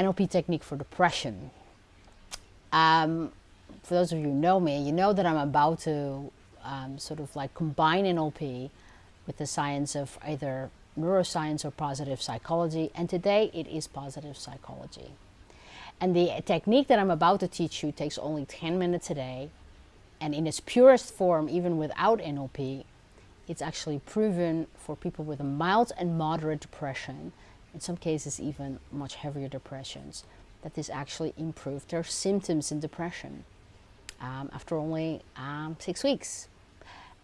NLP technique for depression. Um, for those of you who know me, you know that I'm about to um, sort of like combine NLP with the science of either neuroscience or positive psychology. And today it is positive psychology. And the technique that I'm about to teach you takes only 10 minutes a day. And in its purest form, even without NLP, it's actually proven for people with a mild and moderate depression, in some cases even much heavier depressions, that this actually improved their symptoms in depression um, after only um, six weeks.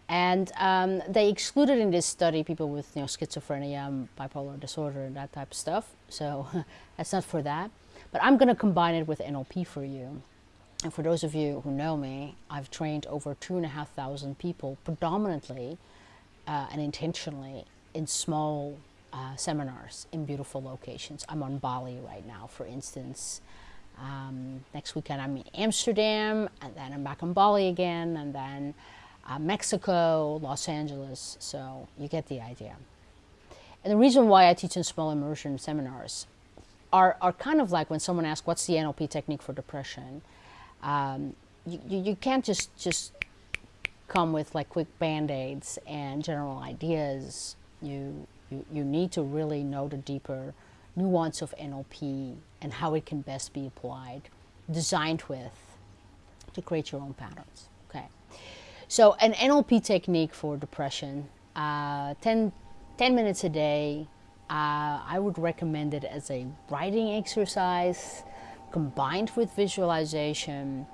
And um, they excluded in this study people with you know, schizophrenia, bipolar disorder, and that type of stuff. So that's not for that. But I'm going to combine it with NLP for you. And for those of you who know me, I've trained over two and a half thousand people, predominantly uh, and intentionally in small uh, seminars in beautiful locations. I'm on Bali right now, for instance. Um, next weekend I'm in Amsterdam, and then I'm back on Bali again, and then uh, Mexico, Los Angeles. So you get the idea. And the reason why I teach in small immersion seminars are, are kind of like when someone asks, what's the NLP technique for depression? Um, you, you, you can't just, just come with like quick band-aids and general ideas. You, you, you need to really know the deeper nuance of NLP and how it can best be applied, designed with, to create your own patterns. Okay. So an NLP technique for depression, uh, 10, 10 minutes a day, uh, I would recommend it as a writing exercise combined with visualization.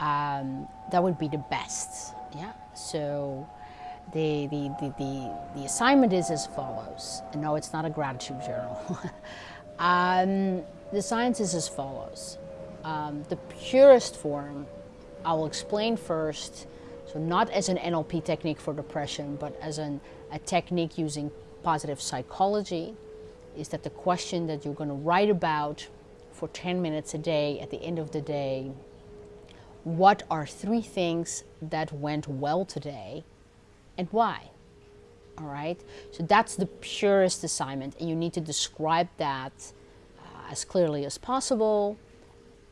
Um, that would be the best. Yeah. So the, the, the, the, assignment is as follows. No, it's not a gratitude journal. um, the science is as follows. Um, the purest form, I will explain first, so not as an NLP technique for depression, but as an, a technique using positive psychology, is that the question that you're going to write about for 10 minutes a day at the end of the day, what are three things that went well today and why? All right, so that's the purest assignment and you need to describe that uh, as clearly as possible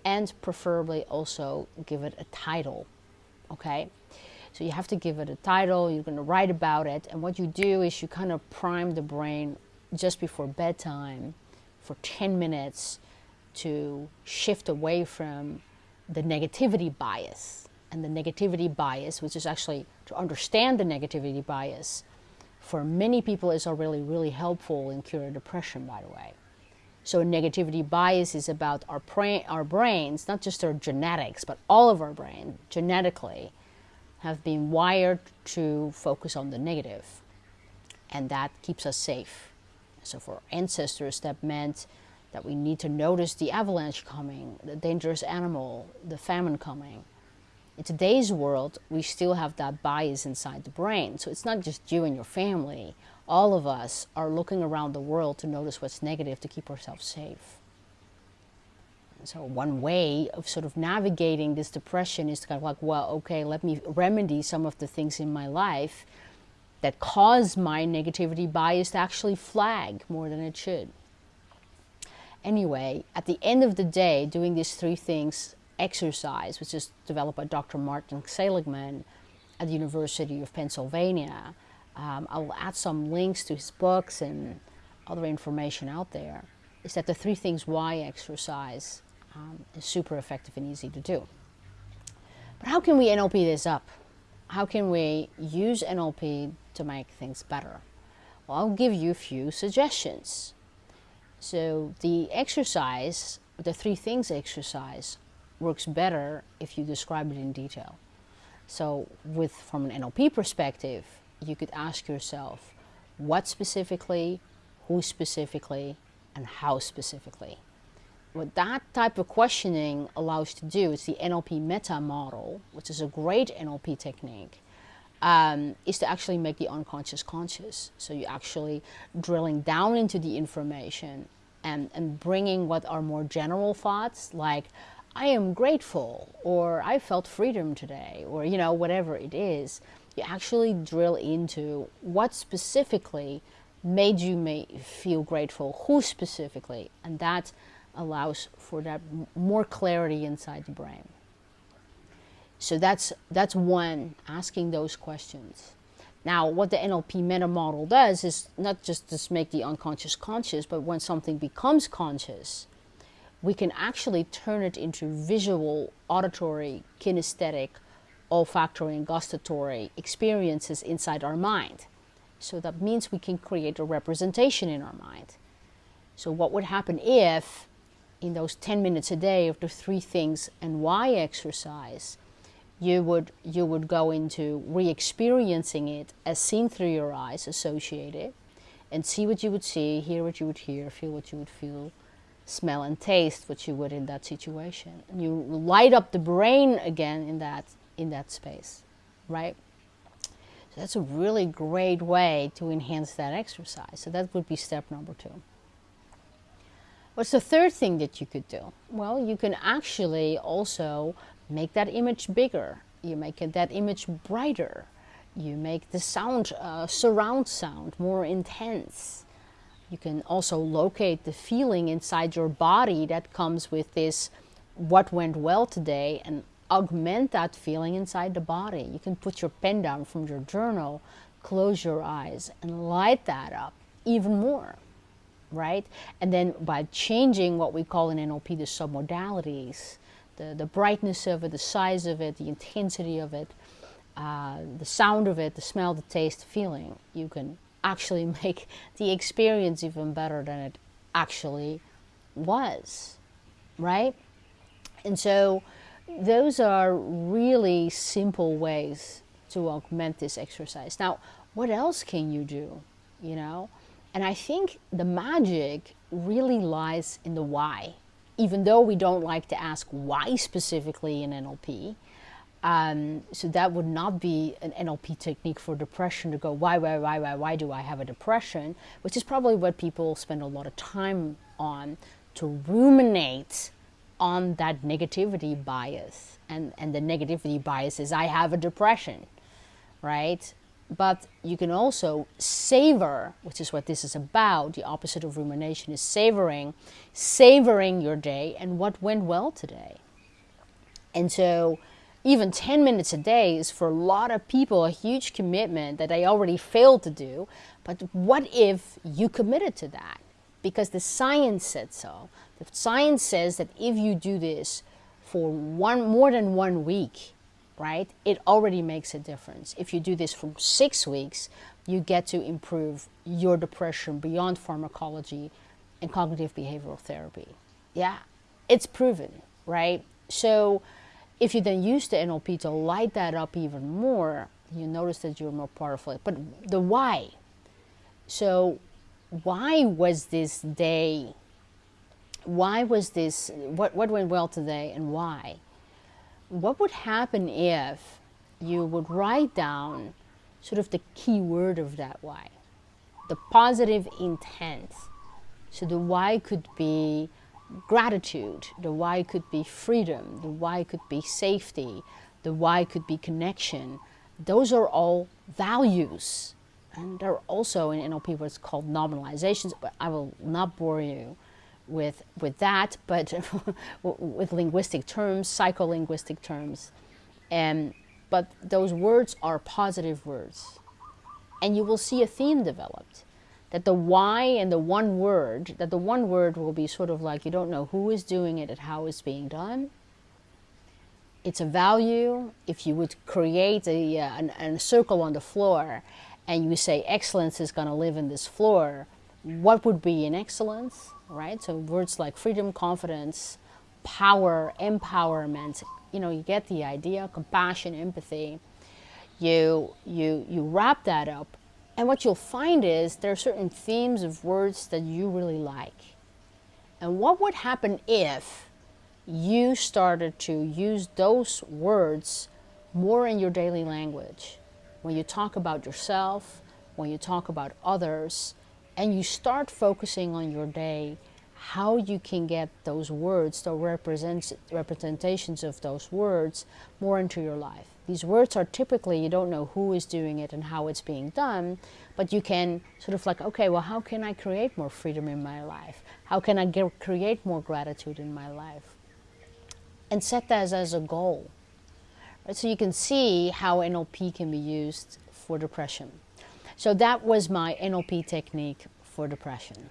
and preferably also give it a title, okay? So you have to give it a title, you're going to write about it, and what you do is you kind of prime the brain just before bedtime for 10 minutes to shift away from the negativity bias. And the negativity bias, which is actually to understand the negativity bias, for many people is already really really helpful in curing depression, by the way. So negativity bias is about our, our brains, not just our genetics, but all of our brain, genetically, have been wired to focus on the negative. And that keeps us safe. So for ancestors, that meant that we need to notice the avalanche coming, the dangerous animal, the famine coming. In today's world, we still have that bias inside the brain. So it's not just you and your family. All of us are looking around the world to notice what's negative to keep ourselves safe. And so one way of sort of navigating this depression is to kind of like, well, okay, let me remedy some of the things in my life that cause my negativity bias to actually flag more than it should. Anyway, at the end of the day, doing these three things exercise, which is developed by Dr. Martin Seligman at the University of Pennsylvania. Um, I will add some links to his books and other information out there. Is that the three things why exercise um, is super effective and easy to do. But how can we NLP this up? How can we use NLP to make things better? Well, I'll give you a few suggestions. So the exercise, the three things exercise, works better if you describe it in detail. So with from an NLP perspective, you could ask yourself, what specifically, who specifically, and how specifically. What that type of questioning allows to do is the NLP meta model, which is a great NLP technique, um, is to actually make the unconscious conscious. So you're actually drilling down into the information and, and bringing what are more general thoughts like, I am grateful, or I felt freedom today, or you know, whatever it is. You actually drill into what specifically made you may feel grateful, who specifically, and that allows for that more clarity inside the brain. So that's that's one asking those questions. Now, what the NLP meta model does is not just to make the unconscious conscious, but when something becomes conscious, we can actually turn it into visual, auditory, kinesthetic, olfactory, and gustatory experiences inside our mind. So that means we can create a representation in our mind. So, what would happen if, in those 10 minutes a day of the three things and why exercise, you would you would go into re-experiencing it as seen through your eyes associated and see what you would see hear what you would hear feel what you would feel smell and taste what you would in that situation and you light up the brain again in that in that space right so that's a really great way to enhance that exercise so that would be step number two what's the third thing that you could do well you can actually also make that image bigger. You make that image brighter. You make the sound, uh, surround sound, more intense. You can also locate the feeling inside your body that comes with this what went well today and augment that feeling inside the body. You can put your pen down from your journal, close your eyes, and light that up even more, right? And then by changing what we call in NLP the submodalities, the, the brightness of it, the size of it, the intensity of it, uh, the sound of it, the smell, the taste, the feeling, you can actually make the experience even better than it actually was, right? And so those are really simple ways to augment this exercise. Now, what else can you do, you know? And I think the magic really lies in the why even though we don't like to ask why specifically in NLP. Um, so that would not be an NLP technique for depression to go, why, why, why, why, why do I have a depression? Which is probably what people spend a lot of time on to ruminate on that negativity bias. And, and the negativity bias is, I have a depression, right? but you can also savor, which is what this is about. The opposite of rumination is savoring, savoring your day and what went well today. And so, even 10 minutes a day is for a lot of people a huge commitment that they already failed to do. But what if you committed to that? Because the science said so. The science says that if you do this for one more than one week, right, it already makes a difference. If you do this for six weeks, you get to improve your depression beyond pharmacology and cognitive behavioral therapy. Yeah, it's proven, right? So if you then use the NLP to light that up even more, you notice that you're more powerful. But the why. So why was this day, why was this, what, what went well today and why? what would happen if you would write down sort of the key word of that why, the positive intent. So the why could be gratitude, the why could be freedom, the why could be safety, the why could be connection. Those are all values. And they're also in NLP what's called nominalizations, but I will not bore you with, with that, but with linguistic terms, psycholinguistic terms. And, but those words are positive words. And you will see a theme developed. That the why and the one word, that the one word will be sort of like you don't know who is doing it and how it's being done. It's a value. If you would create a, uh, an, a circle on the floor and you say excellence is going to live in this floor, what would be in excellence? right? So words like freedom, confidence, power, empowerment, you know, you get the idea, compassion, empathy. You, you, you wrap that up. And what you'll find is there are certain themes of words that you really like. And what would happen if you started to use those words more in your daily language? When you talk about yourself, when you talk about others, and you start focusing on your day, how you can get those words, the represents, representations of those words, more into your life. These words are typically, you don't know who is doing it and how it's being done, but you can sort of like, okay, well, how can I create more freedom in my life? How can I get, create more gratitude in my life? And set that as, as a goal. Right? So you can see how NLP can be used for depression. So that was my NLP technique for depression.